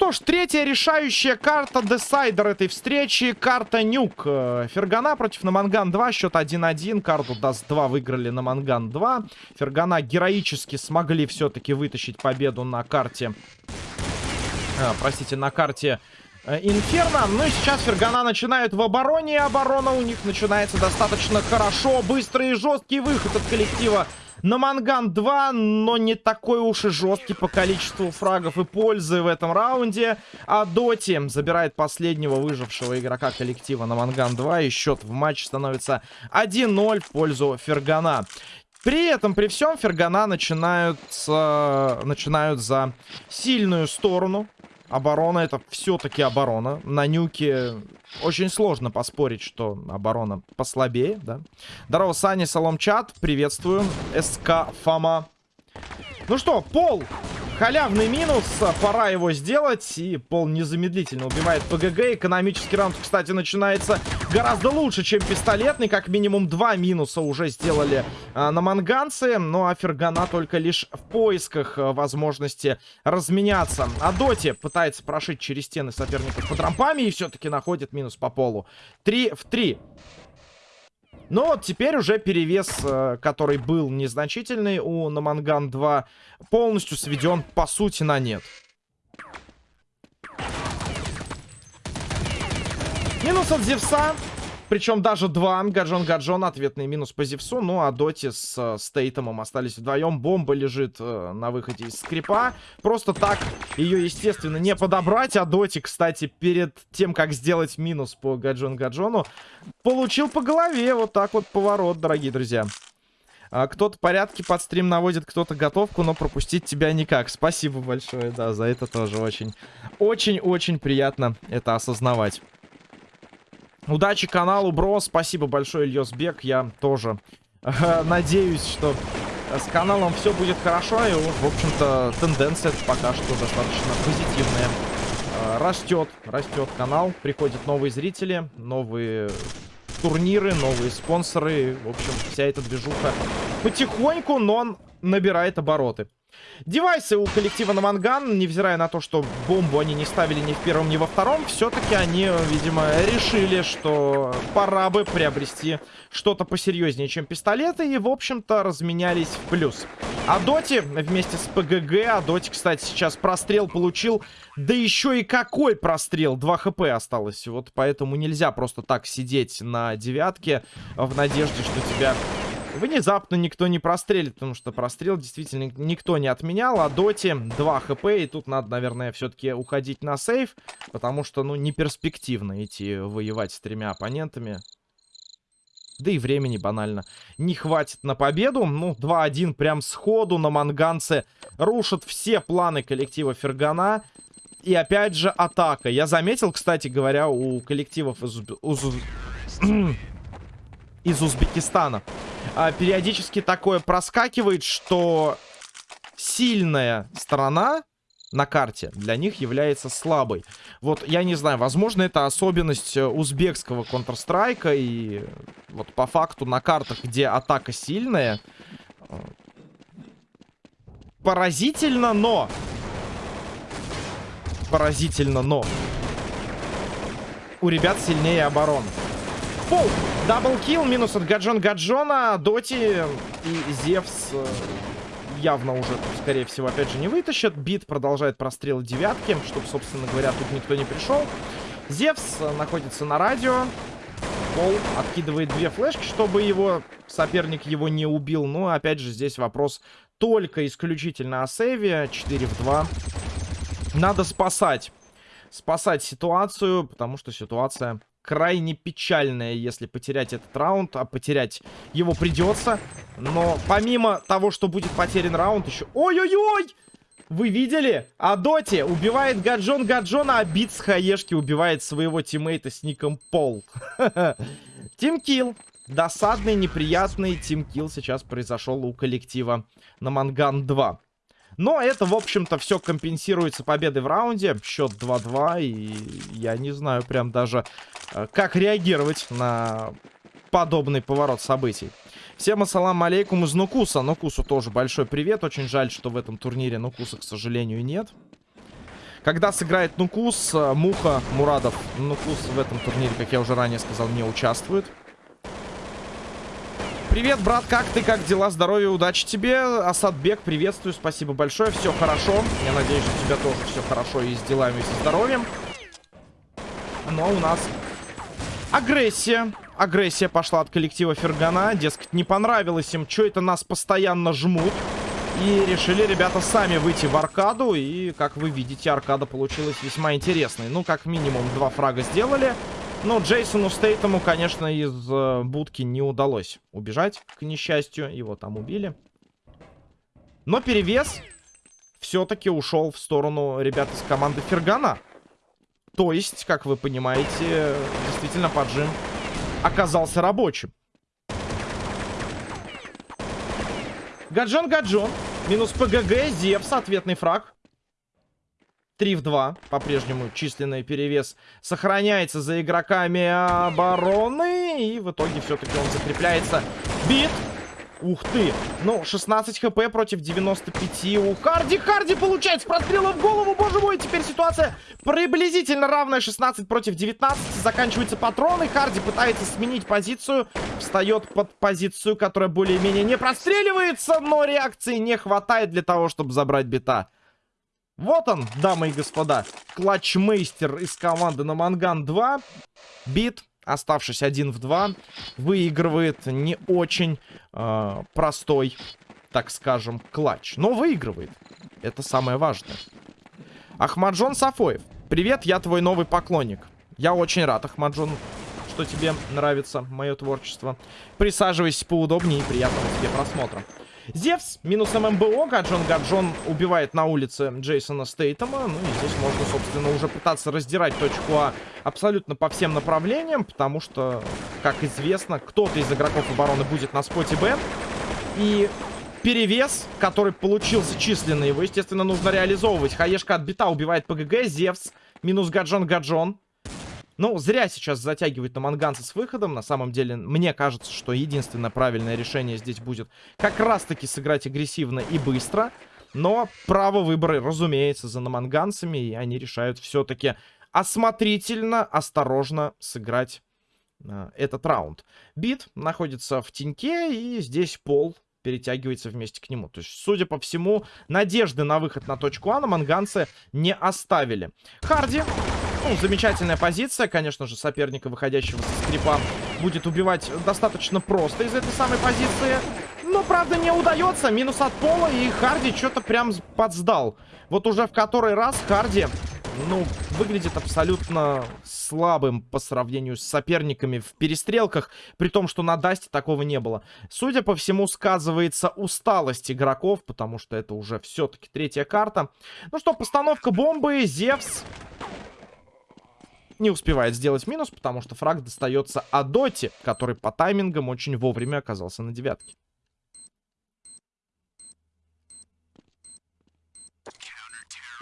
что ж, третья решающая карта decider этой встречи. Карта Nuke. Э, Фергана против Наманган 2. Счет 1-1. Карту Dust 2 выиграли Наманган 2. Фергана героически смогли все-таки вытащить победу на карте... А, простите, на карте Инферно. Ну и сейчас Фергана начинают в обороне. Оборона у них начинается достаточно хорошо. Быстрый и жесткий выход от коллектива Наманган 2, но не такой уж и жесткий по количеству фрагов и пользы в этом раунде. А Доти забирает последнего выжившего игрока коллектива на Манган 2. И счет в матче становится 1-0 в пользу Фергана. При этом, при всем, Фергана начинают, э, начинают за сильную сторону. Оборона это все-таки оборона. На нюке очень сложно поспорить, что оборона послабее, да. Здорово, Сани, Салом Чат, приветствую. СК Фома. Ну что, Пол Халявный минус, пора его сделать. И Пол незамедлительно убивает ПГГ. Экономический раунд, кстати, начинается гораздо лучше, чем пистолетный. Как минимум два минуса уже сделали а, на манганцы. но а только лишь в поисках а, возможности разменяться. А Доти пытается прошить через стены соперников под рампами и все-таки находит минус по полу. три в три. Но теперь уже перевес, э, который был незначительный у Наманган 2, полностью сведен по сути на нет. Минус от Зевса. Причем даже два. Гаджон Гаджон ответный минус по Зевсу. Ну а Доти с э, Стейтомом остались вдвоем. Бомба лежит э, на выходе из скрипа. Просто так ее, естественно, не подобрать. А Доти, кстати, перед тем, как сделать минус по Гаджон Гаджону, получил по голове. Вот так вот поворот, дорогие друзья. А, кто-то порядки под стрим наводит, кто-то готовку, но пропустить тебя никак. Спасибо большое, да, за это тоже очень, очень-очень приятно это осознавать. Удачи каналу, бро. Спасибо большое, Ильёсбек. Я тоже э, надеюсь, что с каналом все будет хорошо. И, в общем-то, тенденция пока что достаточно позитивная. Э, растет, растет канал. Приходят новые зрители, новые турниры, новые спонсоры. В общем, вся эта движуха потихоньку, но набирает обороты. Девайсы у коллектива на Манган, невзирая на то, что бомбу они не ставили ни в первом, ни во втором, все-таки они, видимо, решили, что пора бы приобрести что-то посерьезнее, чем пистолеты, и, в общем-то, разменялись в плюс. А Доти вместе с ПГГ, а Доти, кстати, сейчас прострел получил, да еще и какой прострел, 2 хп осталось, вот поэтому нельзя просто так сидеть на девятке в надежде, что тебя Внезапно никто не прострелит, потому что прострел действительно никто не отменял. А Доти 2 хп, и тут надо, наверное, все-таки уходить на сейв, потому что, ну, не перспективно идти воевать с тремя оппонентами. Да и времени банально не хватит на победу. Ну, 2-1 прям сходу на манганце рушат все планы коллектива Фергана. И опять же атака. Я заметил, кстати говоря, у коллективов из, Уз... из Узбекистана а, периодически такое проскакивает, что сильная сторона на карте для них является слабой. Вот, я не знаю, возможно, это особенность э, узбекского Counter-Strike, и вот по факту на картах, где атака сильная, э, поразительно, но... Поразительно, но... У ребят сильнее оборона. Пол. Даблкил. Минус от Гаджон Гаджона. Доти и Зевс э, явно уже, скорее всего, опять же не вытащат. Бит продолжает прострел девятки, чтобы, собственно говоря, тут никто не пришел. Зевс э, находится на радио. Пол откидывает две флешки, чтобы его соперник его не убил. Но, ну, опять же, здесь вопрос только исключительно о сейве. 4 в 2. Надо спасать. Спасать ситуацию, потому что ситуация крайне печальная, если потерять этот раунд. А потерять его придется. Но помимо того, что будет потерян раунд, еще... Ой-ой-ой! Вы видели? А Доти убивает Гаджон Гаджона, а Бит с Хаешки убивает своего тиммейта с ником Пол. Тимкил. Досадный, неприятный тимкил сейчас произошел у коллектива на Манган 2. Но это, в общем-то, все компенсируется победой в раунде. Счет 2-2. И я не знаю прям даже, э, как реагировать на подобный поворот событий. Всем ассалам алейкум из Нукуса. Нукусу тоже большой привет. Очень жаль, что в этом турнире Нукуса, к сожалению, нет. Когда сыграет Нукус, э, Муха, Мурадов. Нукус в этом турнире, как я уже ранее сказал, не участвует. Привет, брат, как ты, как дела, здоровья, удачи тебе. Асадбек, приветствую, спасибо большое, все хорошо. Я надеюсь, у тебя тоже все хорошо и с делами, и со здоровьем. Но у нас агрессия. Агрессия пошла от коллектива Фергана. Дескать, не понравилось им, что это нас постоянно жмут. И решили ребята сами выйти в аркаду. И, как вы видите, аркада получилась весьма интересной. Ну, как минимум, два фрага сделали. Но Джейсону Стейтому, конечно, из э, будки не удалось убежать, к несчастью. Его там убили. Но перевес все-таки ушел в сторону ребят из команды Фергана. То есть, как вы понимаете, действительно поджим оказался рабочим. Гаджон, Гаджон. Минус ПГГ, Зевс, ответный фраг. 3 в 2. По-прежнему численный перевес сохраняется за игроками обороны. И в итоге все-таки он закрепляется. Бит. Ух ты. Ну, 16 хп против 95 у Харди. Харди получает с прострела в голову. Боже мой, теперь ситуация приблизительно равная. 16 против 19. Заканчиваются патроны. Харди пытается сменить позицию. Встает под позицию, которая более-менее не простреливается. Но реакции не хватает для того, чтобы забрать бита. Вот он, дамы и господа. Клатчмейстер из команды на Манган 2. Бит оставшись один в два, выигрывает не очень э, простой, так скажем, клатч. Но выигрывает. Это самое важное. Ахмаджон Сафоев. Привет, я твой новый поклонник. Я очень рад, Ахмаджон, что тебе нравится мое творчество. Присаживайся поудобнее и приятного тебе просмотра. Зевс минус ММБО. Гаджон Гаджон убивает на улице Джейсона Стейтема. Ну и здесь можно, собственно, уже пытаться раздирать точку А абсолютно по всем направлениям. Потому что, как известно, кто-то из игроков обороны будет на споте Б. И перевес, который получился численный, его, естественно, нужно реализовывать. Хаешка отбита, убивает ПГГ. Зевс минус Гаджон Гаджон. Ну, зря сейчас затягивать на манганца с выходом. На самом деле, мне кажется, что единственное правильное решение здесь будет как раз-таки сыграть агрессивно и быстро. Но право выбора, разумеется, за наманганцами. И они решают все-таки осмотрительно, осторожно сыграть э, этот раунд. Бит находится в теньке, и здесь пол перетягивается вместе к нему. То есть, судя по всему, надежды на выход на точку А на манганцы не оставили. Харди ну, замечательная позиция, конечно же, соперника, выходящего со скрипа, будет убивать достаточно просто из этой самой позиции. Но, правда, не удается. Минус от пола, и Харди что-то прям подсдал. Вот уже в который раз Харди, ну, выглядит абсолютно слабым по сравнению с соперниками в перестрелках, при том, что на Дасте такого не было. Судя по всему, сказывается усталость игроков, потому что это уже все-таки третья карта. Ну что, постановка бомбы, Зевс не успевает сделать минус, потому что фраг достается Адоте, который по таймингам очень вовремя оказался на девятке.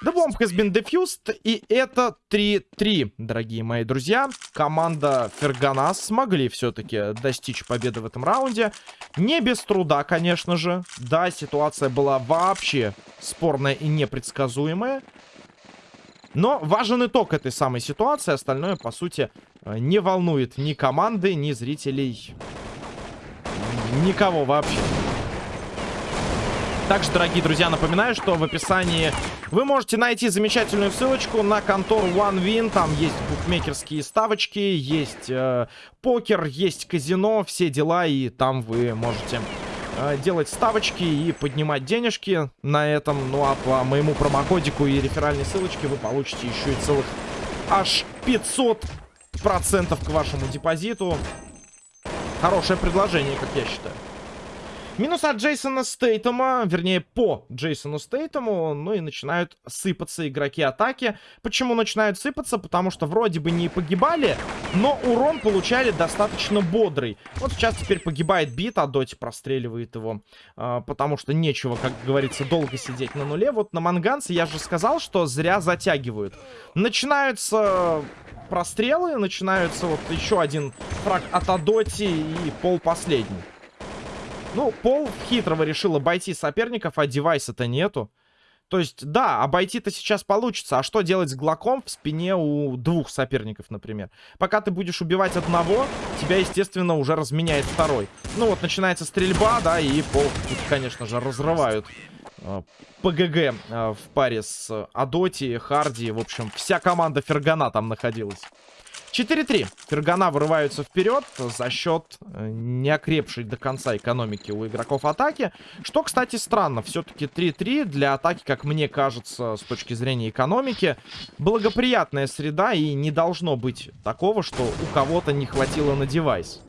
The bomb has been defused, и это 3-3, дорогие мои друзья. Команда Ферганас смогли все-таки достичь победы в этом раунде. Не без труда, конечно же. Да, ситуация была вообще спорная и непредсказуемая. Но важен итог этой самой ситуации. Остальное, по сути, э, не волнует ни команды, ни зрителей. Никого вообще. Также, дорогие друзья, напоминаю, что в описании вы можете найти замечательную ссылочку на контору OneWin. Там есть букмекерские ставочки, есть э, покер, есть казино, все дела. И там вы можете делать ставочки и поднимать денежки на этом. Ну а по моему промокодику и реферальной ссылочке вы получите еще и целых аж 500 процентов к вашему депозиту. Хорошее предложение, как я считаю. Минус от Джейсона Стейтема, вернее, по Джейсону Стейтему, ну и начинают сыпаться игроки атаки. Почему начинают сыпаться? Потому что вроде бы не погибали, но урон получали достаточно бодрый. Вот сейчас теперь погибает бит, а Доти простреливает его, э, потому что нечего, как говорится, долго сидеть на нуле. Вот на Манганце я же сказал, что зря затягивают. Начинаются прострелы, начинаются вот еще один фраг от Адоти и пол последний. Ну, Пол хитрого решил обойти соперников, а девайса-то нету. То есть, да, обойти-то сейчас получится. А что делать с глоком в спине у двух соперников, например? Пока ты будешь убивать одного, тебя, естественно, уже разменяет второй. Ну вот, начинается стрельба, да, и пол конечно же, разрывают ПГГ э, в паре с Адоти, Харди. В общем, вся команда Фергана там находилась. 4-3. Фергана вырываются вперед за счет э, неокрепшей до конца экономики у игроков атаки. Что, кстати, странно. Все-таки 3-3 для атаки, как мне кажется, с точки зрения экономики, благоприятная среда. И не должно быть такого, что у кого-то не хватило на девайс.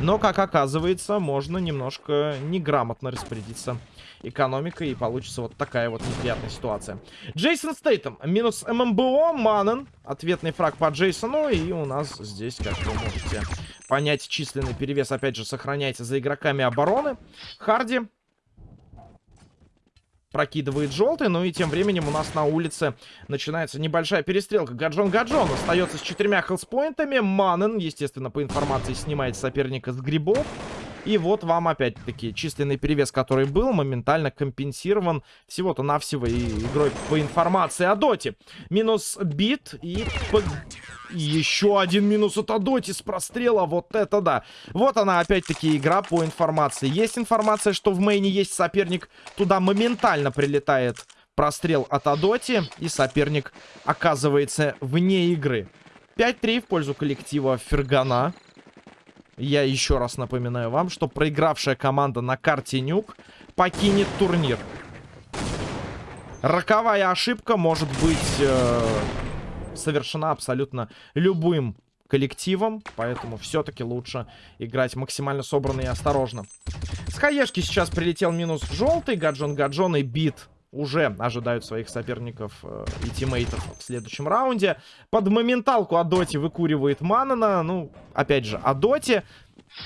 Но, как оказывается, можно немножко неграмотно распорядиться экономикой, и получится вот такая вот неприятная ситуация. Джейсон Стейтем, минус ММБО, Маннен, ответный фраг по Джейсону, и у нас здесь, как вы можете понять, численный перевес, опять же, сохраняется за игроками обороны. Харди прокидывает желтый. Ну и тем временем у нас на улице начинается небольшая перестрелка. Гаджон Гаджон остается с четырьмя хелспоинтами. Маннен, естественно, по информации снимает соперника с грибов. И вот вам опять-таки численный перевес, который был, моментально компенсирован всего-то навсего и игрой по информации о доте. Минус бит и... еще один минус от Адоти с прострела. Вот это да. Вот она опять-таки игра по информации. Есть информация, что в мейне есть соперник. Туда моментально прилетает прострел от Адоти. И соперник оказывается вне игры. 5-3 в пользу коллектива Фергана. Я еще раз напоминаю вам, что проигравшая команда на карте Нюк покинет турнир. Роковая ошибка может быть э, совершена абсолютно любым коллективом, поэтому все-таки лучше играть максимально собранно и осторожно. С хаешки сейчас прилетел минус желтый, Гаджон Гаджон и Бит уже ожидают своих соперников э, и тиммейтов в следующем раунде. Под моменталку Адоти выкуривает Манана. Ну, опять же, Адоти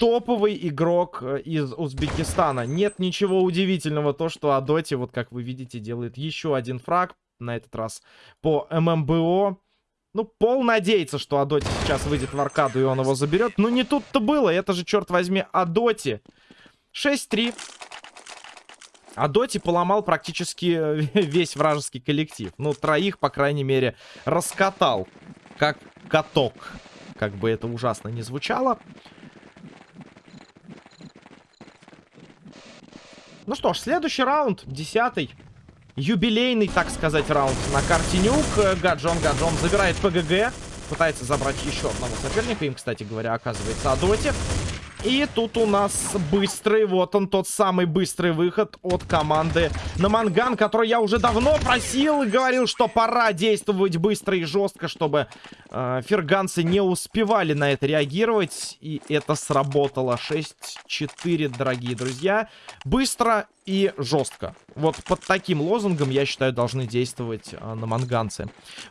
топовый игрок э, из Узбекистана. Нет ничего удивительного то, что Адоти, вот как вы видите, делает еще один фраг. На этот раз по ММБО. Ну, пол надеется, что Адоти сейчас выйдет в аркаду и он его заберет. Но не тут-то было. Это же, черт возьми, Адоти. 6-3. А Доти поломал практически весь вражеский коллектив. Ну, троих, по крайней мере, раскатал. Как каток. Как бы это ужасно не звучало. Ну что ж, следующий раунд, десятый. Юбилейный, так сказать, раунд на карте Нюк. Гаджон, Гаджон забирает ПГГ. Пытается забрать еще одного соперника. Им, кстати говоря, оказывается Адоти. И тут у нас быстрый, вот он тот самый быстрый выход от команды на Манган, который я уже давно просил и говорил, что пора действовать быстро и жестко, чтобы э, ферганцы не успевали на это реагировать. И это сработало. 6-4, дорогие друзья. Быстро и жестко. Вот под таким лозунгом, я считаю, должны действовать э, на манганцы.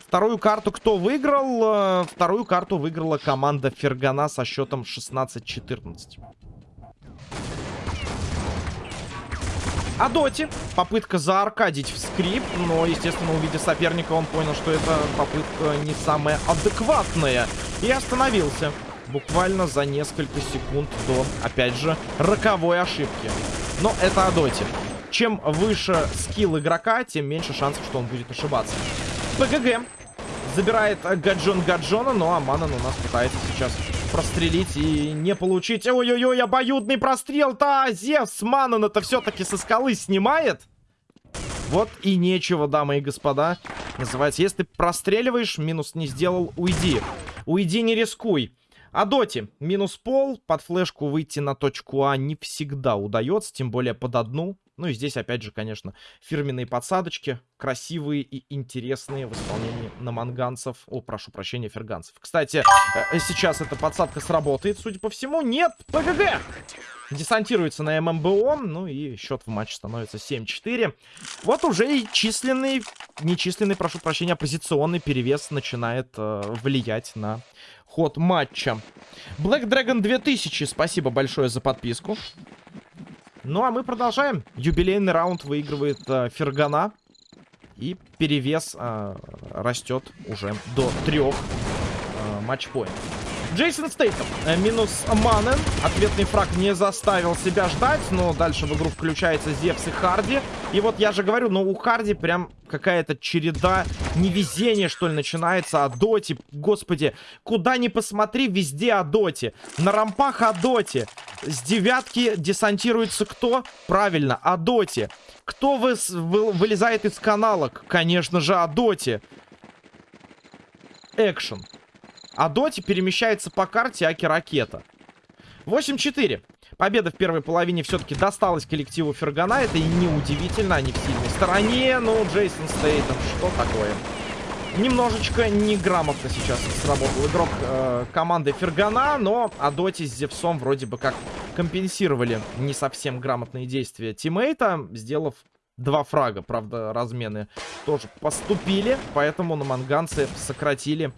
Вторую карту кто выиграл? Э, вторую карту выиграла команда Фергана со счетом 16-14. А Доти. Попытка зааркадить в скрип, но, естественно, увидев соперника, он понял, что это попытка не самая адекватная. И остановился. Буквально за несколько секунд до, опять же, роковой ошибки. Но это о доте. Чем выше скилл игрока, тем меньше шансов, что он будет ошибаться. ПГГ забирает Гаджон Гаджона, но Аманан у нас пытается сейчас прострелить и не получить. Ой-ой-ой, обоюдный прострел-то! Зевс Манан это все-таки со скалы снимает. Вот и нечего, дамы и господа. Называется, если простреливаешь, минус не сделал, уйди. Уйди, не рискуй. А доти, минус пол, под флешку выйти на точку А не всегда удается, тем более под одну. Ну и здесь, опять же, конечно, фирменные подсадочки, красивые и интересные в исполнении наманганцев. О, прошу прощения, ферганцев. Кстати, э, сейчас эта подсадка сработает, судя по всему. Нет, ПГГ! Десантируется на ММБО, ну и счет в матче становится 7-4. Вот уже и численный, нечисленный, прошу прощения, позиционный перевес начинает э, влиять на ход матча. Black Dragon 2000, спасибо большое за подписку. Ну, а мы продолжаем. Юбилейный раунд выигрывает э, Фергана. И перевес э, растет уже до трех э, матчпоинтов. Джейсон Стейтом. Э, минус Манен. Ответный фраг не заставил себя ждать. Но дальше в игру включается Зевс и Харди. И вот я же говорю, но у Харди прям какая-то череда невезения, что ли, начинается. О доте. Господи, куда ни посмотри, везде о доте. На рампах о доте. С девятки десантируется кто? Правильно, о доте. Кто вы, вы, вылезает из каналок? Конечно же, о доте. Экшен. А Доти перемещается по карте Аки-ракета. 8-4. Победа в первой половине все-таки досталась коллективу Фергана. Это и неудивительно, они в сильной стороне. Ну, Джейсон Стейтом, что такое? Немножечко неграмотно сейчас сработал игрок э, команды Фергана, но Адоти с Зевсом вроде бы как компенсировали не совсем грамотные действия тиммейта, сделав два фрага. Правда, размены тоже поступили, поэтому на манганцы сократили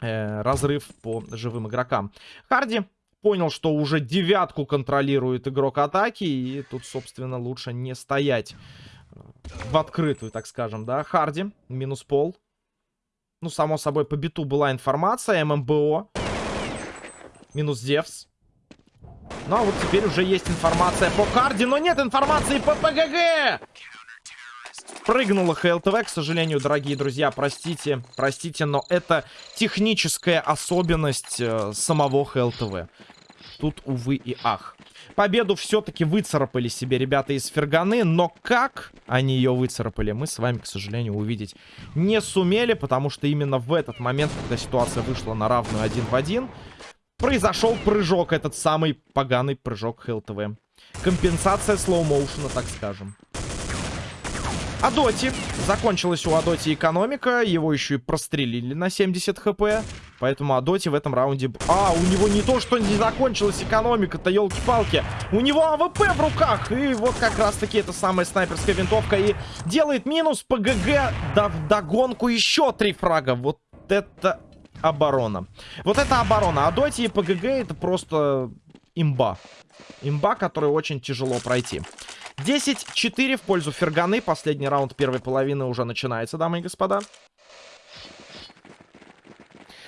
э, разрыв по живым игрокам. Харди понял, что уже девятку контролирует игрок атаки, и тут, собственно, лучше не стоять в открытую, так скажем, да. Харди, минус пол. Ну, само собой, по биту была информация, ММБО. Минус Девс. Ну, а вот теперь уже есть информация по Харди, но нет информации по ПГГ! Прыгнула ХЛТВ, к сожалению, дорогие друзья, простите, простите, но это техническая особенность э, самого ХЛТВ. Тут, увы и ах. Победу все-таки выцарапали себе ребята из Ферганы, но как они ее выцарапали, мы с вами, к сожалению, увидеть не сумели, потому что именно в этот момент, когда ситуация вышла на равную один в один, произошел прыжок, этот самый поганый прыжок ХЛТВ. Компенсация slow motion а, так скажем. Адоти. Закончилась у Адоти экономика. Его еще и прострелили на 70 HP. Поэтому Адоти в этом раунде... А, у него не то, что не закончилась экономика-то, елки-палки. У него AWP в руках. И вот как раз-таки эта самая снайперская винтовка и делает минус ПГГ. Да в догонку еще три фрага. Вот это оборона. Вот это оборона. Адоти и ПГГ это просто имба. Имба, которую очень тяжело пройти. 10-4 в пользу Ферганы. Последний раунд первой половины уже начинается, дамы и господа.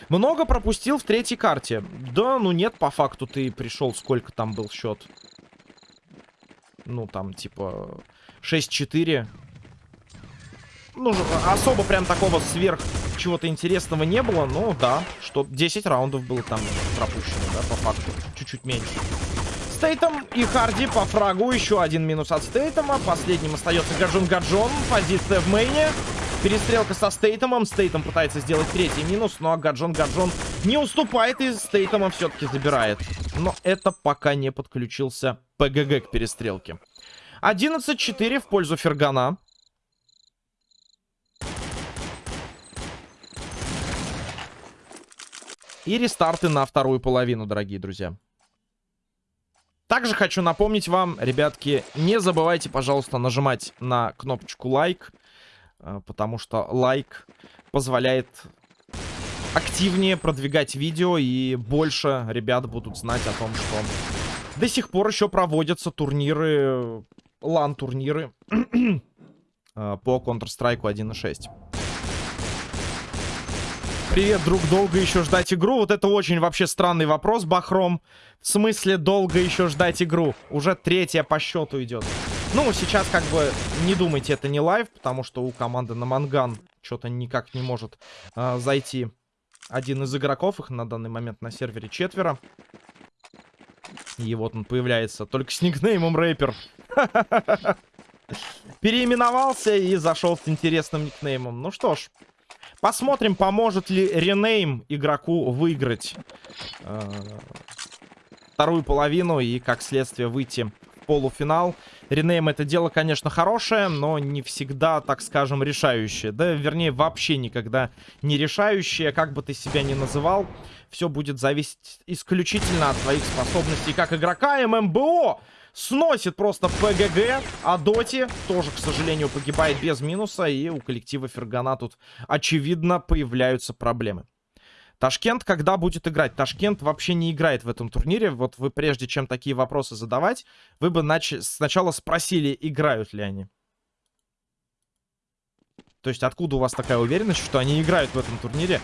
Много пропустил в третьей карте. Да, ну нет, по факту ты пришел, сколько там был счет. Ну, там, типа, 6-4. Ну, особо прям такого сверх чего-то интересного не было. Ну, да, что 10 раундов было там пропущено, да, по факту. Чуть-чуть меньше. Стейтом и Харди по фрагу. Еще один минус от Стейтома. Последним остается Гаджон Гаджон. Позиция в мейне. Перестрелка со Стейтомом. Стейтом пытается сделать третий минус, но Гаджон Гаджон не уступает и Стейтома все-таки забирает. Но это пока не подключился ПГГ к перестрелке. 11-4 в пользу Фергана. И рестарты на вторую половину, дорогие друзья. Также хочу напомнить вам, ребятки, не забывайте, пожалуйста, нажимать на кнопочку лайк, э, потому что лайк позволяет активнее продвигать видео, и больше ребят будут знать о том, что до сих пор еще проводятся турниры, лан-турниры э, по Counter-Strike 1.6. Привет, друг, долго еще ждать игру? Вот это очень вообще странный вопрос, Бахром. В смысле долго еще ждать игру? Уже третья по счету идет. Ну, сейчас как бы не думайте, это не live, потому что у команды Наманган что-то никак не может э, зайти один из игроков. Их на данный момент на сервере четверо. И вот он появляется только с никнеймом рэпер. Переименовался и зашел с интересным никнеймом. Ну что ж, Посмотрим, поможет ли ренейм игроку выиграть э, вторую половину и, как следствие, выйти в полуфинал. Ренейм это дело, конечно, хорошее, но не всегда, так скажем, решающее. Да, вернее, вообще никогда не решающее, как бы ты себя ни называл. Все будет зависеть исключительно от твоих способностей как игрока. ММБО сносит просто ПГГ. А Доти тоже, к сожалению, погибает без минуса. И у коллектива Фергана тут, очевидно, появляются проблемы. Ташкент когда будет играть? Ташкент вообще не играет в этом турнире. Вот вы прежде чем такие вопросы задавать, вы бы нач... сначала спросили, играют ли они. То есть откуда у вас такая уверенность, что они играют в этом турнире?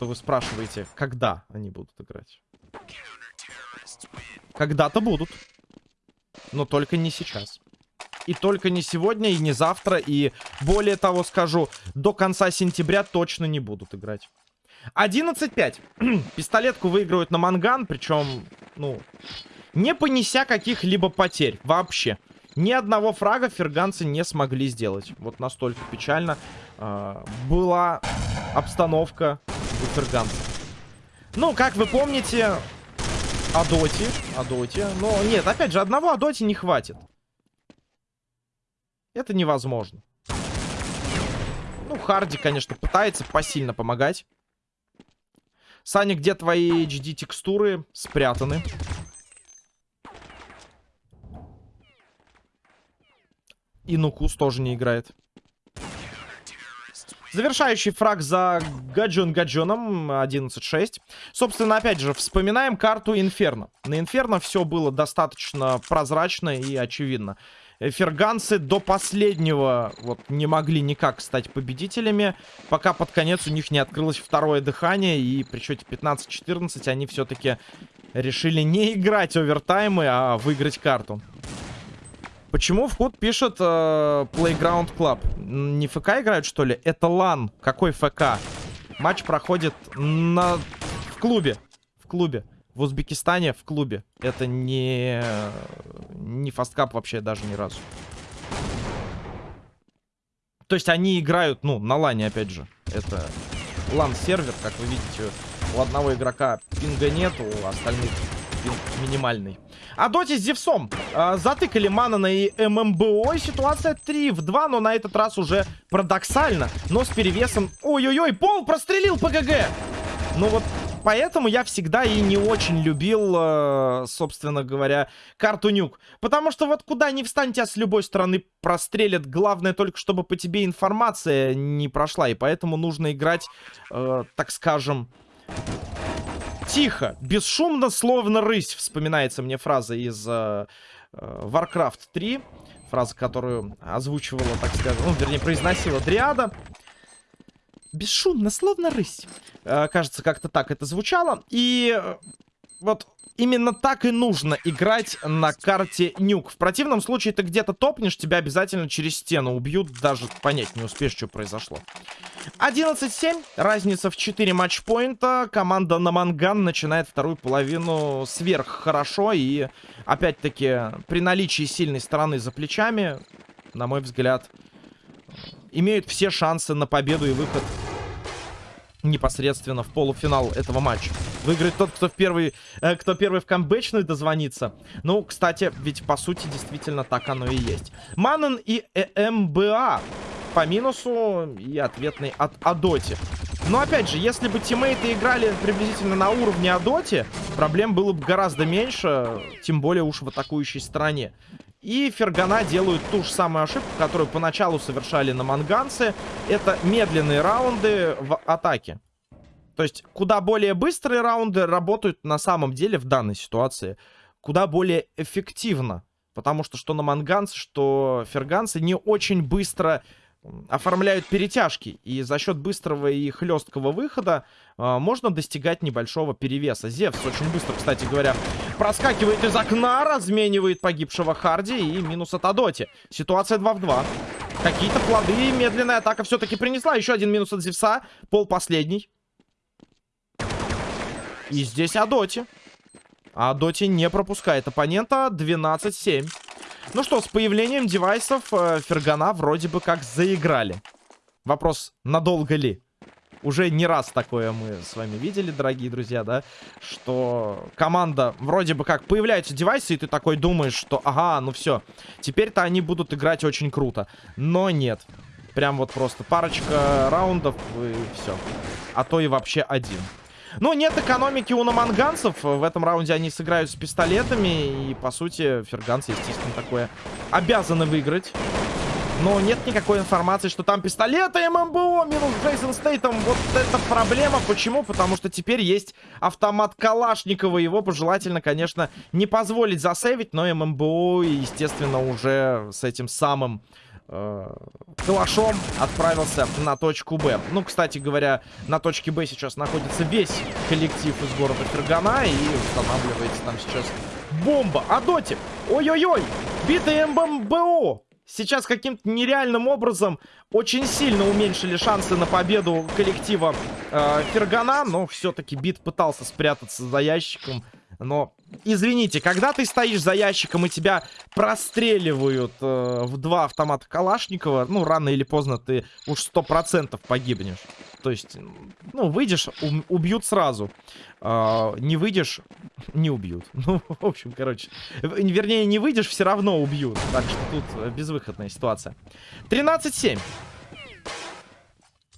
что вы спрашиваете, когда они будут играть. Когда-то будут. Но только не сейчас. И только не сегодня, и не завтра, и более того скажу, до конца сентября точно не будут играть. 11-5. Пистолетку выигрывают на манган, причем, ну, не понеся каких-либо потерь вообще. Ни одного фрага ферганцы не смогли сделать. Вот настолько печально э, была обстановка у ферганцев. Ну, как вы помните, Адоти, Адоти. Но нет, опять же, одного Адоти не хватит. Это невозможно. Ну, Харди, конечно, пытается посильно помогать. Саня, где твои HD-текстуры спрятаны? И Нукус тоже не играет. Завершающий фраг за Гаджон Гаджоном 11-6. Собственно, опять же, вспоминаем карту Инферно. На Инферно все было достаточно прозрачно и очевидно. Ферганцы до последнего вот не могли никак стать победителями, пока под конец у них не открылось второе дыхание, и при счете 15-14 они все-таки решили не играть овертаймы, а выиграть карту. Почему в ход пишет э, Playground Club? Не ФК играют, что ли? Это LAN. Какой ФК? Матч проходит на... в клубе. В клубе. В Узбекистане в клубе. Это не... Не FastCup вообще даже ни разу. То есть они играют, ну, на LAN е, опять же. Это LAN-сервер, как вы видите. У одного игрока пинга нет, у остальных пинг минимальный. А доте с Зевсом э, затыкали Манана и ММБО. Ситуация 3 в 2, но на этот раз уже парадоксально. Но с перевесом... Ой-ой-ой, Пол прострелил ПГГ! Ну вот поэтому я всегда и не очень любил, э, собственно говоря, карту Нюк. Потому что вот куда ни встань, тебя с любой стороны прострелят. Главное только, чтобы по тебе информация не прошла. И поэтому нужно играть, э, так скажем, Тихо, бесшумно, словно рысь, вспоминается мне фраза из э, э, Warcraft 3. Фраза, которую озвучивала, так скажем, ну, вернее, произносила Дриада. Бесшумно, словно рысь. Э, кажется, как-то так это звучало. И э, вот именно так и нужно играть на карте Нюк. В противном случае ты где-то топнешь, тебя обязательно через стену убьют, даже понять не успеешь, что произошло. 11-7, разница в 4 матчпоинта. Команда на Манган начинает вторую половину сверх хорошо. И опять-таки при наличии сильной стороны за плечами, на мой взгляд, имеют все шансы на победу и выход непосредственно в полуфинал этого матча. Выиграет тот, кто, в первый, э, кто первый в камбэчную дозвонится. Ну, кстати, ведь по сути действительно так оно и есть. Маннен и ЭМБА по минусу и ответный от Адоти. Но опять же, если бы тиммейты играли приблизительно на уровне Адоти, проблем было бы гораздо меньше, тем более уж в атакующей стороне. И Фергана делают ту же самую ошибку, которую поначалу совершали на Манганце. Это медленные раунды в атаке. То есть, куда более быстрые раунды работают на самом деле в данной ситуации. Куда более эффективно. Потому что что на Манганце, что Ферганцы не очень быстро оформляют перетяжки. И за счет быстрого и хлесткого выхода э, можно достигать небольшого перевеса. Зевс очень быстро, кстати говоря, проскакивает из окна, разменивает погибшего Харди и минус от Адоти. Ситуация 2 в 2. Какие-то плоды медленная атака все-таки принесла. Еще один минус от Зевса. Пол последний. И здесь Адоти. Адоти не пропускает оппонента. 12-7. Ну что, с появлением девайсов э, Фергана вроде бы как заиграли. Вопрос, надолго ли? Уже не раз такое мы с вами видели, дорогие друзья, да? Что команда вроде бы как появляются девайсы, и ты такой думаешь, что ага, ну все, теперь-то они будут играть очень круто. Но нет. Прям вот просто парочка раундов и все. А то и вообще один. Ну, нет экономики у наманганцев. В этом раунде они сыграют с пистолетами. И, по сути, ферганцы, естественно, такое обязаны выиграть. Но нет никакой информации, что там пистолеты ММБО минус Джейсон Стейтом. Вот это проблема. Почему? Потому что теперь есть автомат Калашникова. Его пожелательно, конечно, не позволить засейвить. Но ММБО, естественно, уже с этим самым э, калашом отправился на точку Б. Ну, кстати говоря, на точке Б сейчас находится весь коллектив из города Фергана и устанавливается там сейчас бомба. А доти, ой-ой-ой, битый МБМБО. Сейчас каким-то нереальным образом очень сильно уменьшили шансы на победу коллектива э, Фергана, но все-таки Бит пытался спрятаться за ящиком но, извините, когда ты стоишь за ящиком и тебя простреливают э, в два автомата Калашникова, ну, рано или поздно ты уж сто процентов погибнешь. То есть, ну, выйдешь, убьют сразу. Э, не выйдешь, не убьют. Ну, в общем, короче. Вернее, не выйдешь, все равно убьют. Так что тут безвыходная ситуация. 13-7.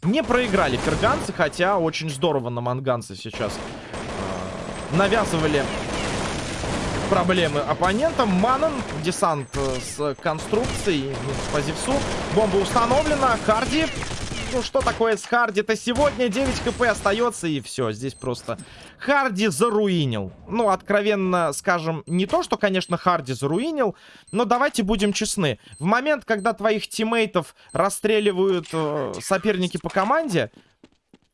Не проиграли ферганцы, хотя очень здорово на манганцы сейчас навязывали проблемы оппонентам. Манон, десант э, с конструкцией, с позивсу. Бомба установлена. Харди. Ну, что такое с Харди-то сегодня? 9 хп остается, и все. Здесь просто Харди заруинил. Ну, откровенно скажем, не то, что, конечно, Харди заруинил, но давайте будем честны. В момент, когда твоих тиммейтов расстреливают э, соперники по команде,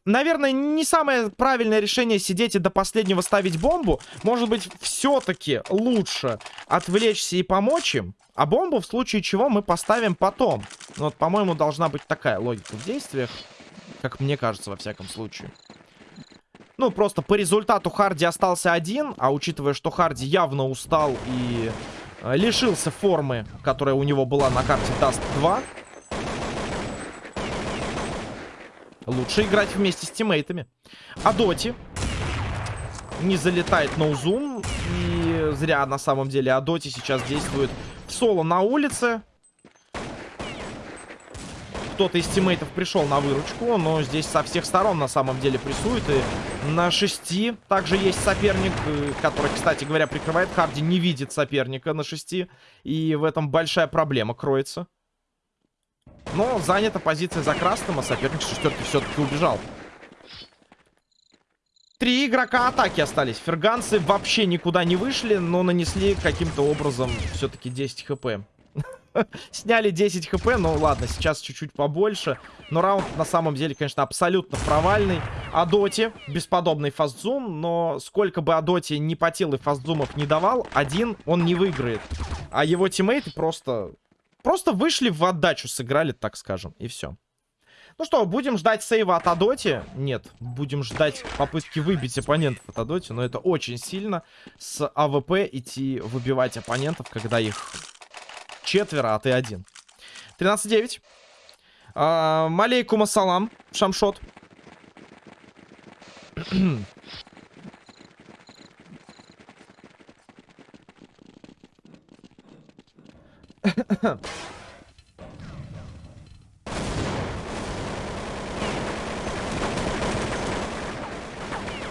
наверное, не самое правильное решение сидеть и до последнего ставить бомбу. Может быть, все-таки лучше отвлечься и помочь им. А бомбу в случае чего мы поставим потом. Ну, вот, по-моему, должна быть такая логика в действиях. Как мне кажется, во всяком случае. Ну, просто по результату Харди остался один. А учитывая, что Харди явно устал и э, лишился формы, которая у него была на карте Dust 2. Лучше играть вместе с тиммейтами. А Доти не залетает ноузум. И зря на самом деле Адоти сейчас действует соло на улице. Кто-то из тиммейтов пришел на выручку, но здесь со всех сторон на самом деле прессует. И на шести также есть соперник, э, который, кстати говоря, прикрывает. Харди не видит соперника на шести. И в этом большая проблема кроется. Но занята позиция за красным, а соперник шестерки все-таки убежал. Три игрока атаки остались. Ферганцы вообще никуда не вышли, но нанесли каким-то образом все-таки 10 хп. Сняли 10 хп, ну ладно, сейчас чуть-чуть побольше. Но раунд на самом деле, конечно, абсолютно провальный. Адоти, бесподобный фастзум, но сколько бы Адоти не потел и фастзумов не давал, один он не выиграет. А его тиммейты просто Просто вышли в отдачу, сыграли, так скажем, и все. Ну что, будем ждать сейва от Адоти? Нет, будем ждать попытки выбить оппонентов от Адоти, но это очень сильно с AWP идти выбивать оппонентов, когда их четверо, а ты один. 13-9. А, Малейкум ассалам, шамшот.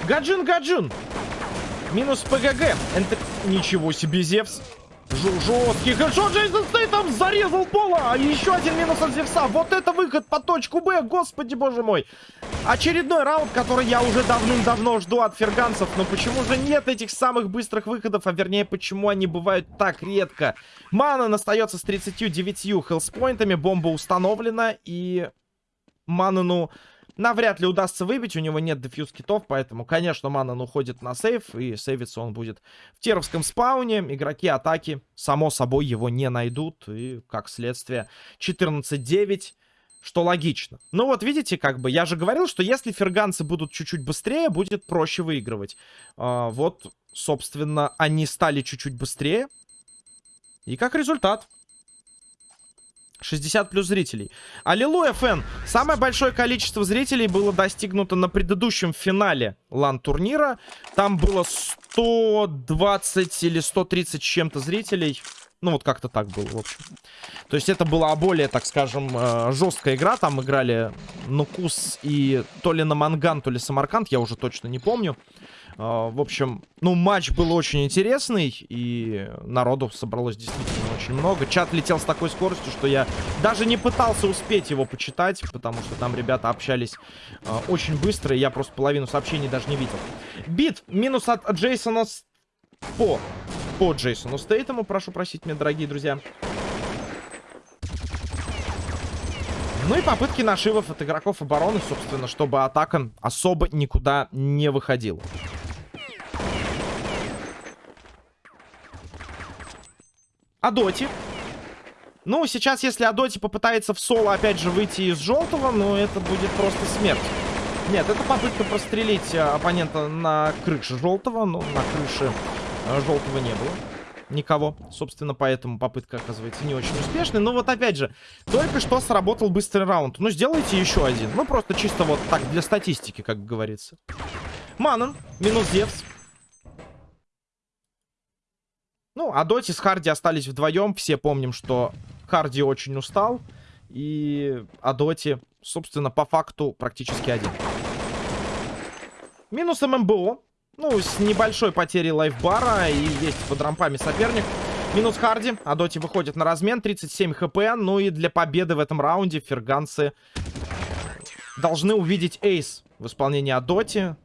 Гаджин, Гаджин! Минус ПГГ. Это... Ничего себе, Зевс. Жесткий хэдшот Джейсон Стейтом зарезал пола. А еще один минус от Зевса. Вот это выход по точку Б. Господи, боже мой. Очередной раунд, который я уже давным-давно жду от ферганцев. Но почему же нет этих самых быстрых выходов? А вернее, почему они бывают так редко? Манан остается с 39 хелспоинтами. Бомба установлена. И Манану навряд ли удастся выбить. У него нет дефьюз китов, поэтому, конечно, Манан уходит на сейф. И сейвиться он будет в теровском спауне. Игроки атаки, само собой, его не найдут. И, как следствие, 14-9 что логично. Ну вот, видите, как бы, я же говорил, что если ферганцы будут чуть-чуть быстрее, будет проще выигрывать. А, вот, собственно, они стали чуть-чуть быстрее. И как результат... 60 плюс зрителей. Аллилуйя, фэн! Самое большое количество зрителей было достигнуто на предыдущем финале лан-турнира. Там было 120 или 130 чем-то зрителей. Ну, вот как-то так было, в общем. То есть это была более, так скажем, э, жесткая игра. Там играли Нукус и то ли на Манган, то ли Самарканд, я уже точно не помню. Э, в общем, ну, матч был очень интересный, и народу собралось действительно очень много. Чат летел с такой скоростью, что я даже не пытался успеть его почитать, потому что там ребята общались э, очень быстро, и я просто половину сообщений даже не видел. Бит, минус от Джейсона по по Джейсону Стейтому, прошу просить меня, дорогие друзья. Ну и попытки нашивов от игроков обороны, собственно, чтобы атака особо никуда не выходила. Адоти. Ну, сейчас, если Адоти попытается в соло, опять же, выйти из желтого, ну, это будет просто смерть. Нет, это попытка прострелить э, оппонента на крыше желтого, но на крыше желтого не было никого. Собственно, поэтому попытка оказывается не очень успешной. Но вот опять же, только что сработал быстрый раунд. Ну, сделайте еще один. Ну, просто чисто вот так, для статистики, как говорится. Манон, минус Зевс. Ну, а Доти с Харди остались вдвоем. Все помним, что Харди очень устал. И Адоти, собственно, по факту практически один. Минус ММБО. Ну, с небольшой потерей лайфбара. И есть под рампами соперник. Минус Харди. Адоти выходит на размен. 37 хп. Ну и для победы в этом раунде ферганцы должны увидеть эйс в исполнении Адоти.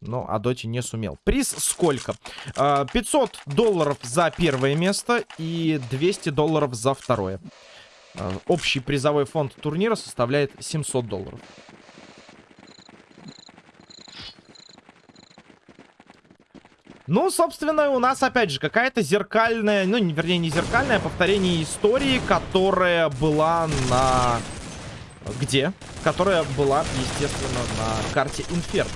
Но Адоти не сумел. Приз сколько? 500 а, долларов за первое место и 200 долларов за второе. А, общий призовой фонд турнира составляет 700 долларов. Ну, собственно, у нас, опять же, какая-то зеркальная, ну, вернее, не зеркальная, а повторение истории, которая была на... Где? Которая была, естественно, на карте Инферно.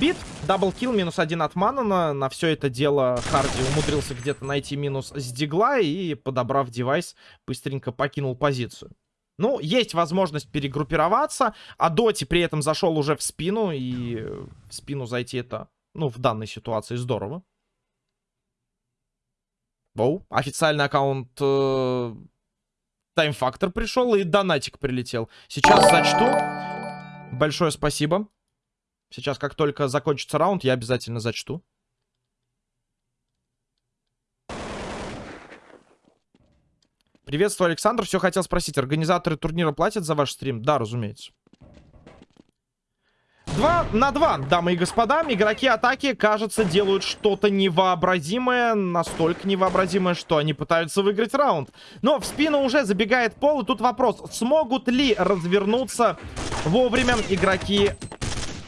Бит, double kill, минус один от Манона. На все это дело Харди умудрился где-то найти минус с Deagle а и, подобрав девайс, быстренько покинул позицию. Ну, есть возможность перегруппироваться, Адоти при этом зашел уже в спину, и в спину зайти это, ну, в данной ситуации здорово. Воу, официальный аккаунт э, Factor пришел, и донатик прилетел. Сейчас зачту. Большое спасибо. Сейчас, как только закончится раунд, я обязательно зачту. Приветствую, Александр. Все хотел спросить, организаторы турнира платят за ваш стрим? Да, разумеется. Два на два, дамы и господа. Игроки атаки, кажется, делают что-то невообразимое. Настолько невообразимое, что они пытаются выиграть раунд. Но в спину уже забегает пол. И тут вопрос, смогут ли развернуться вовремя игроки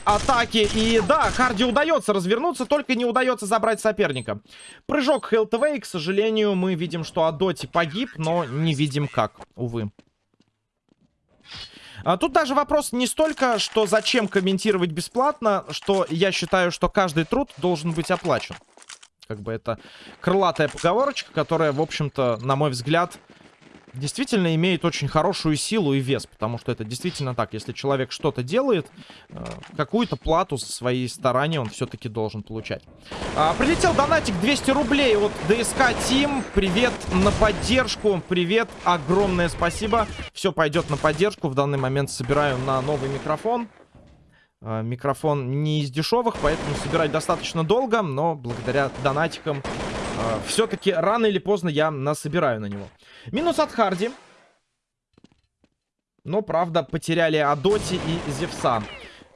атаки. И да, Харди удается развернуться, только не удается забрать соперника. Прыжок ХЛТВ, и, к сожалению, мы видим, что Адоти погиб, но не видим как, увы. А тут даже вопрос не столько, что зачем комментировать бесплатно, что я считаю, что каждый труд должен быть оплачен. Как бы это крылатая поговорочка, которая, в общем-то, на мой взгляд, действительно имеет очень хорошую силу и вес, потому что это действительно так. Если человек что-то делает, э, какую-то плату за свои старания он все-таки должен получать. А, прилетел донатик 200 рублей от ДСК Тим. Привет на поддержку. Привет, огромное спасибо. Все пойдет на поддержку. В данный момент собираю на новый микрофон. А, микрофон не из дешевых, поэтому собирать достаточно долго, но благодаря донатикам а, все-таки рано или поздно я насобираю на него. Минус от Харди. Но, правда, потеряли Адоти и Зевса.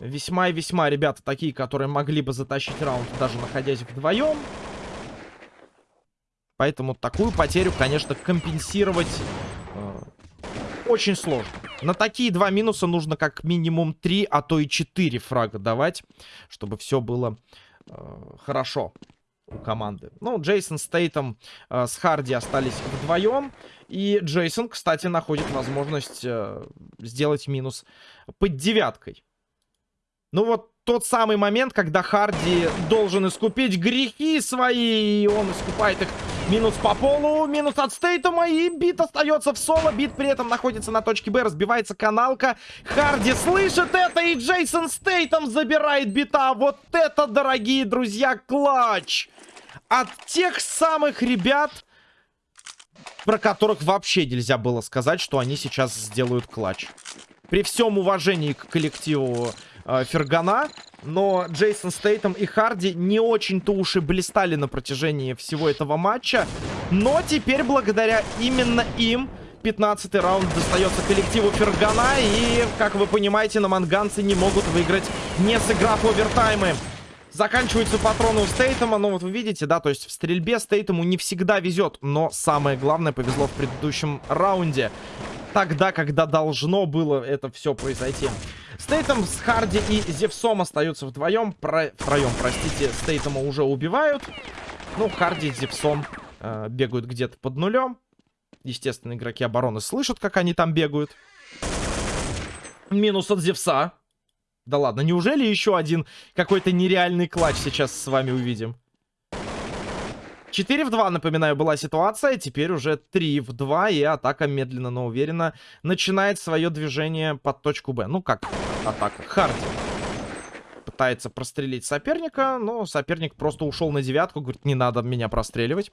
Весьма и весьма ребята такие, которые могли бы затащить раунд, даже находясь вдвоем. Поэтому такую потерю, конечно, компенсировать э, очень сложно. На такие два минуса нужно как минимум три, а то и четыре фрага давать, чтобы все было э, хорошо у команды. Ну, Джейсон с Тейтом э, с Харди остались вдвоем. И Джейсон, кстати, находит возможность э, сделать минус под девяткой. Ну вот тот самый момент, когда Харди должен искупить грехи свои, и он искупает их минус по полу, минус от Стейтума, и бит остается в соло, бит при этом находится на точке Б, разбивается каналка, Харди слышит это, и Джейсон Стейтом забирает бита, вот это, дорогие друзья, клатч! От тех самых ребят, про которых вообще нельзя было сказать, что они сейчас сделают клатч. При всем уважении к коллективу э, Фергана, но Джейсон Стейтом и Харди не очень-то уж и блистали на протяжении всего этого матча. Но теперь, благодаря именно им, 15 раунд достается коллективу Фергана. И, как вы понимаете, на манганцы не могут выиграть, не сыграв овертаймы. Заканчиваются патроны у Стейтема, ну вот вы видите, да, то есть в стрельбе Стейтему не всегда везет, но самое главное повезло в предыдущем раунде. Тогда, когда должно было это все произойти. Стейтом с Харди и Зевсом остаются вдвоем. Про... Втроем, простите, Стейтома уже убивают. Ну, Харди и Зевсом э, бегают где-то под нулем. Естественно, игроки обороны слышат, как они там бегают. Минус от Зевса. Да ладно, неужели еще один какой-то нереальный клатч сейчас с вами увидим? 4 в 2, напоминаю, была ситуация. Теперь уже 3 в 2. И атака медленно, но уверенно начинает свое движение под точку Б. Ну, как атака? Харди. Пытается прострелить соперника, но соперник просто ушел на девятку. Говорит, не надо меня простреливать.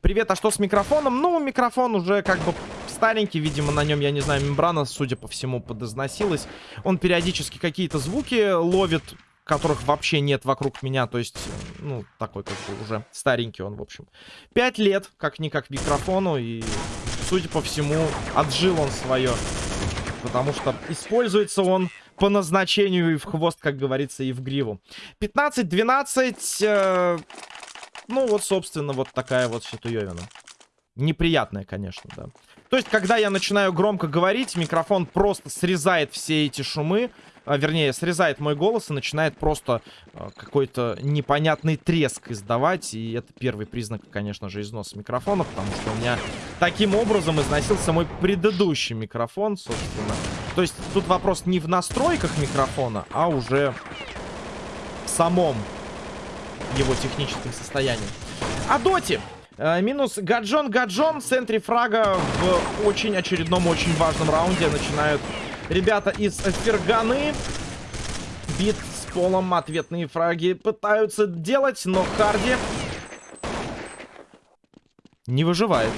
Привет, а что с микрофоном? Ну, микрофон уже как бы старенький. Видимо, на нем, я не знаю, мембрана, судя по всему, подозносилась. Он периодически какие-то звуки ловит которых вообще нет вокруг меня. То есть, ну, такой как бы уже старенький он, в общем. Пять лет, как-никак, микрофону. И, судя по всему, отжил он свое. Потому что используется он по назначению и в хвост, как говорится, и в гриву. 15-12. Э, ну, вот, собственно, вот такая вот ситуевина. Неприятная, конечно, да. То есть, когда я начинаю громко говорить, микрофон просто срезает все эти шумы а, вернее, срезает мой голос и начинает просто а, какой-то непонятный треск издавать. И это первый признак, конечно же, износа микрофона, потому что у меня таким образом износился мой предыдущий микрофон, собственно. То есть тут вопрос не в настройках микрофона, а уже в самом его техническом состоянии. А доти! Э, минус Гаджон Гаджон в центре фрага в очень очередном, очень важном раунде начинают Ребята из Ферганы. Бит с полом. Ответные фраги пытаются делать, но Харди не выживает.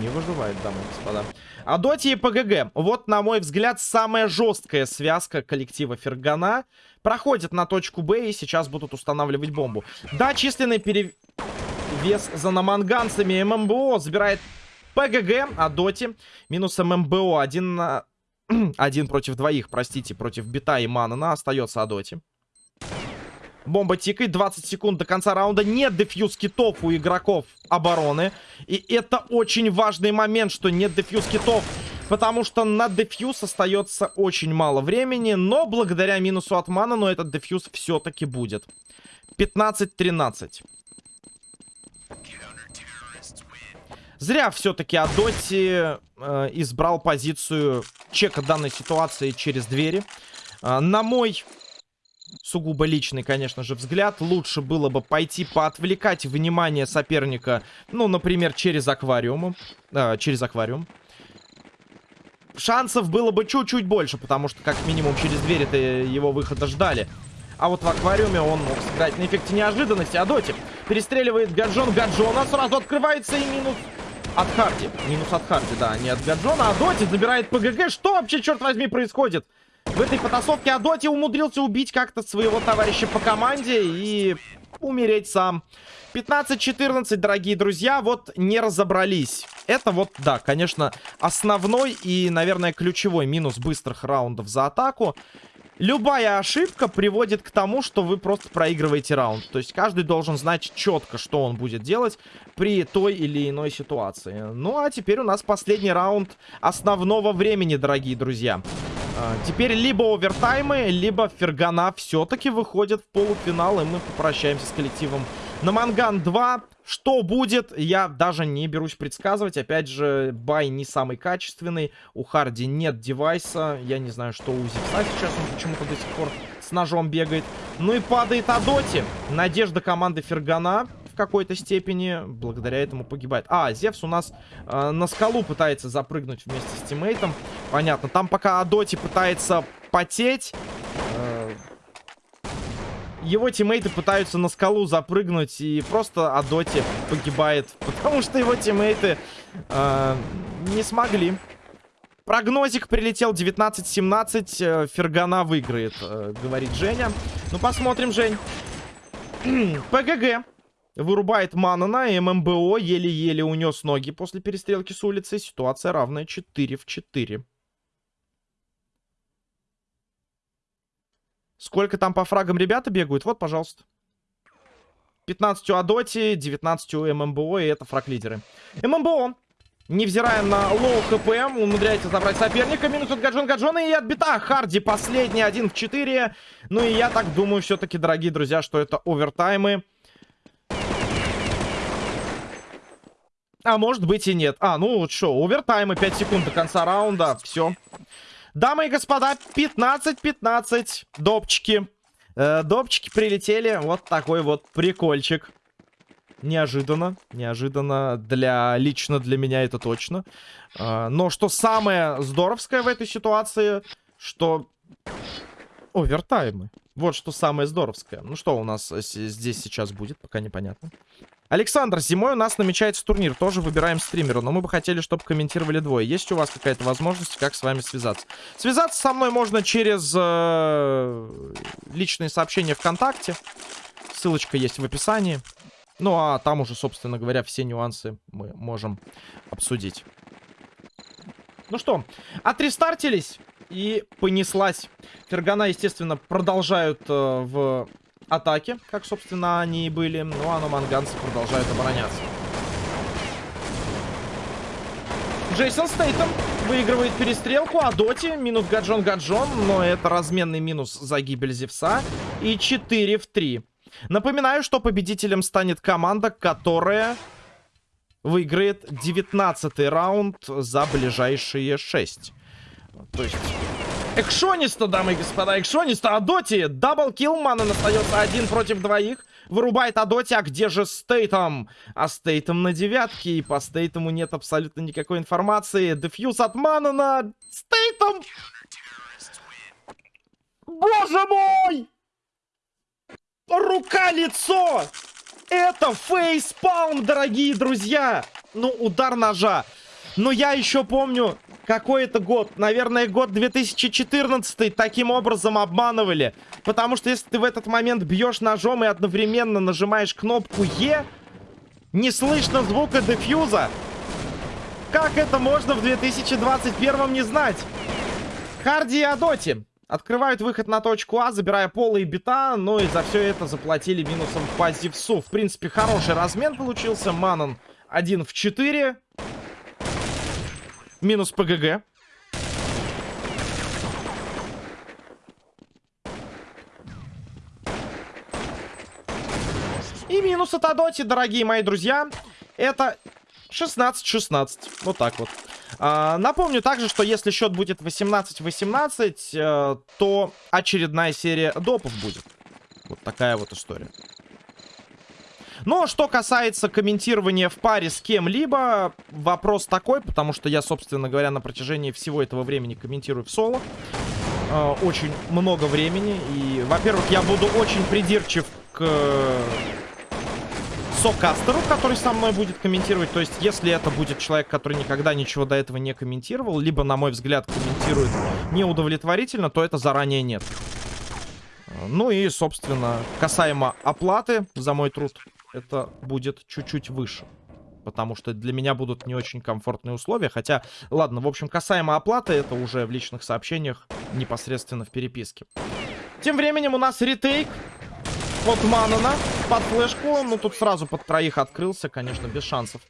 Не выживает, дамы и господа. А Доти и ПГГ. Вот, на мой взгляд, самая жесткая связка коллектива Фергана. Проходит на точку Б и сейчас будут устанавливать бомбу. Да, численный перевес за наманганцами. ММБО забирает ПГГ, а Доти минус ММБО. Один на один против двоих, простите, против Бита и Манана остается Адоти. Бомба тикает, 20 секунд до конца раунда. Нет дефьюз китов у игроков обороны. И это очень важный момент, что нет дефьюз китов. Потому что на дефьюз остается очень мало времени. Но благодаря минусу от мана, но этот дефьюз все-таки будет. 15-13. Зря все-таки Адоти э, избрал позицию чека данной ситуации через двери. Э, на мой сугубо личный, конечно же, взгляд, лучше было бы пойти поотвлекать внимание соперника, ну, например, через аквариум. Э, через аквариум. Шансов было бы чуть-чуть больше, потому что, как минимум, через двери-то его выхода ждали. А вот в аквариуме он мог сыграть на эффекте неожиданности. Адоти перестреливает Гаджон Гаджона. Сразу открывается и минус от Харди. Минус от Харди, да, не от Гаджона. А Доти забирает ПГГ. Что вообще, черт возьми, происходит? В этой потасовке Адоти умудрился убить как-то своего товарища по команде и умереть сам. 15-14, дорогие друзья, вот не разобрались. Это вот, да, конечно, основной и, наверное, ключевой минус быстрых раундов за атаку. Любая ошибка приводит к тому, что вы просто проигрываете раунд. То есть каждый должен знать четко, что он будет делать при той или иной ситуации. Ну а теперь у нас последний раунд основного времени, дорогие друзья. А, теперь либо овертаймы, либо Фергана все-таки выходит в полуфинал, и мы попрощаемся с коллективом на Манган 2. Что будет, я даже не берусь предсказывать. Опять же, бай не самый качественный. У Харди нет девайса. Я не знаю, что у Зипса сейчас. Он почему-то до сих пор с ножом бегает. Ну и падает Адоти. Надежда команды Фергана в какой-то степени благодаря этому погибает. А, Зевс у нас э, на скалу пытается запрыгнуть вместе с тиммейтом. Понятно. Там пока Адоти пытается потеть... Его тиммейты пытаются на скалу запрыгнуть, и просто Адоти погибает, потому что его тиммейты э, не смогли. Прогнозик прилетел 19-17, э, Фергана выиграет, э, говорит Женя. Ну, посмотрим, Жень. ПГГ вырубает Манана, и ММБО еле-еле унес ноги после перестрелки с улицы. Ситуация равная 4 в 4. Сколько там по фрагам ребята бегают? Вот, пожалуйста. 15 у Адоти, 19 у ММБО, и это фраг-лидеры. ММБО Невзирая на low HP, умудряется забрать соперника. Минус от Гаджон Гаджона и отбита. Харди последний, один в 4. Ну и я так думаю все-таки, дорогие друзья, что это овертаймы. А может быть и нет. А, ну что, овертаймы, 5 секунд до конца раунда. Все. Дамы и господа, 15-15. Допчики. Э, допчики прилетели. Вот такой вот прикольчик. Неожиданно. Неожиданно для... Лично для меня это точно. Э, но что самое здоровское в этой ситуации, что... Овертаймы. Вот что самое здоровское. Ну что у нас здесь сейчас будет, пока непонятно. Александр, зимой у нас намечается турнир. Тоже выбираем стримера, но мы бы хотели, чтобы комментировали двое. Есть у вас какая-то возможность, как с вами связаться? Связаться со мной можно через э, личные сообщения ВКонтакте. Ссылочка есть в описании. Ну, а там уже, собственно говоря, все нюансы мы можем обсудить. Ну что, отрестартились и понеслась. Фергана, естественно, продолжают э, в атаке, как, собственно, они и были. Ну, а номанганцы продолжают обороняться. Джейсон Стейтом выигрывает перестрелку, а Доти минус Гаджон-Гаджон, но это разменный минус за гибель Зевса. И 4 в 3. Напоминаю, что победителем станет команда, которая выиграет 19 раунд за ближайшие 6. То есть Экшониста, дамы и господа, Экшониста, Адоти, даблкил, Маннен остается один против двоих, вырубает Адоти, а где же Стейтом? А Стейтом на девятке, и по Стейтому нет абсолютно никакой информации, дефьюз от Маннена, Стейтом! Боже мой! Рука-лицо! Это фейспалм, дорогие друзья! Ну, удар ножа. Но я еще помню какой это год? Наверное, год 2014 таким образом обманывали. Потому что если ты в этот момент бьешь ножом и одновременно нажимаешь кнопку Е, не слышно звука дефьюза. Как это можно в 2021 не знать? Харди и Адоти открывают выход на точку А, забирая пола и бита, но и за все это заплатили минусом по Зевсу. В принципе, хороший размен получился. Манон 1 в 4. Минус ПГГ. И минус от Адоти, дорогие мои друзья. Это 16-16. Вот так вот. А, напомню также, что если счет будет 18-18, э, то очередная серия допов будет. Вот такая вот история. Но что касается комментирования в паре с кем-либо, вопрос такой, потому что я, собственно говоря, на протяжении всего этого времени комментирую в соло. Э, очень много времени. И, во-первых, я буду очень придирчив к сокастеру, который со мной будет комментировать. То есть, если это будет человек, который никогда ничего до этого не комментировал, либо, на мой взгляд, комментирует неудовлетворительно, то это заранее нет. Ну и, собственно, касаемо оплаты за мой труд, это будет чуть-чуть выше. Потому что для меня будут не очень комфортные условия. Хотя, ладно, в общем, касаемо оплаты, это уже в личных сообщениях, непосредственно в переписке. Тем временем у нас ретейк от Манана под флешку. Ну, тут сразу под троих открылся, конечно, без шансов.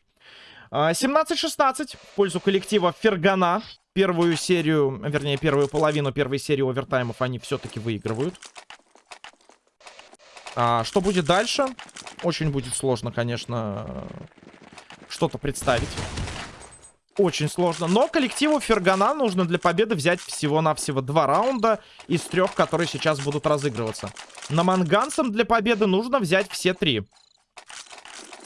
17-16 а, в пользу коллектива Фергана. Первую серию, вернее, первую половину первой серии овертаймов они все-таки выигрывают. А, что будет дальше? Очень будет сложно, конечно, что-то представить. Очень сложно. Но коллективу Фергана нужно для победы взять всего-навсего два раунда из трех, которые сейчас будут разыгрываться. На Манганцам для победы нужно взять все три.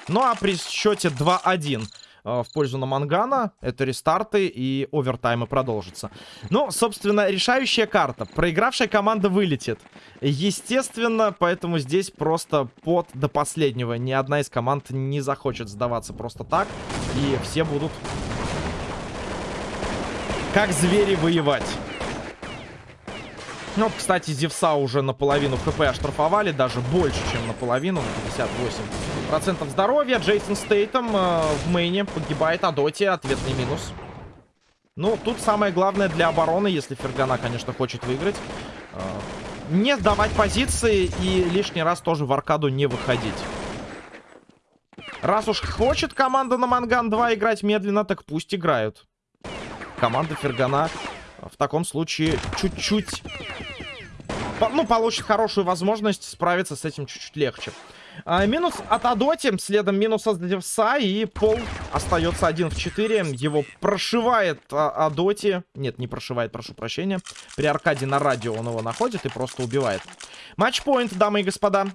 Ну а при счете 2-1 Э, в пользу Намангана. Это рестарты и овертаймы продолжатся. Ну, собственно, решающая карта. Проигравшая команда вылетит. Естественно, поэтому здесь просто под до последнего. Ни одна из команд не захочет сдаваться просто так. И все будут как звери воевать. Ну, кстати, Зевса уже наполовину хп оштрафовали, даже больше, чем наполовину, на 58% здоровья. Джейсон Стейтом э, в мейне погибает, а Доти ответный минус. Ну, тут самое главное для обороны, если Фергана, конечно, хочет выиграть, э, не сдавать позиции и лишний раз тоже в аркаду не выходить. Раз уж хочет команда на Манган 2 играть медленно, так пусть играют. Команда Фергана в таком случае чуть-чуть... Ну, получит хорошую возможность справиться с этим чуть-чуть легче. А, минус от Адоти, следом минус от Девса, и Пол остается один в 4. Его прошивает а, Адоти. Нет, не прошивает, прошу прощения. При Аркаде на радио он его находит и просто убивает. Матчпоинт, дамы и господа.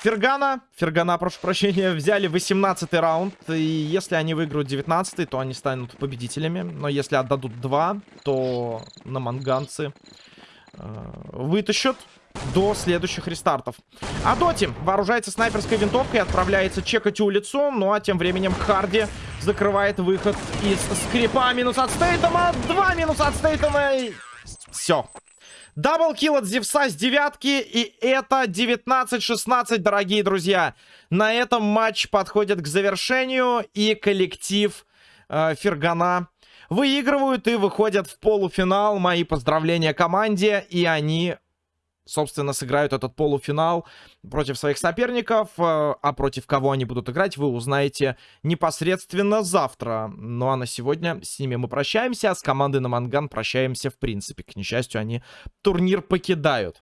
Фергана, Фергана, прошу прощения, взяли 18 раунд. И если они выиграют 19 то они станут победителями. Но если отдадут 2, то на манганцы э, вытащат до следующих рестартов. А Доти вооружается снайперской винтовкой и отправляется чекать улицу. Ну а тем временем Харди закрывает выход из скрипа. Минус от Стейтема. Два минуса от Стейтема. Все. Даблкил от Зевса с девятки. И это 19-16, дорогие друзья. На этом матч подходит к завершению. И коллектив э, Фергана выигрывают и выходят в полуфинал. Мои поздравления команде. И они собственно, сыграют этот полуфинал против своих соперников. Э, а против кого они будут играть, вы узнаете непосредственно завтра. Ну а на сегодня с ними мы прощаемся, а с командой на Манган прощаемся в принципе. К несчастью, они турнир покидают.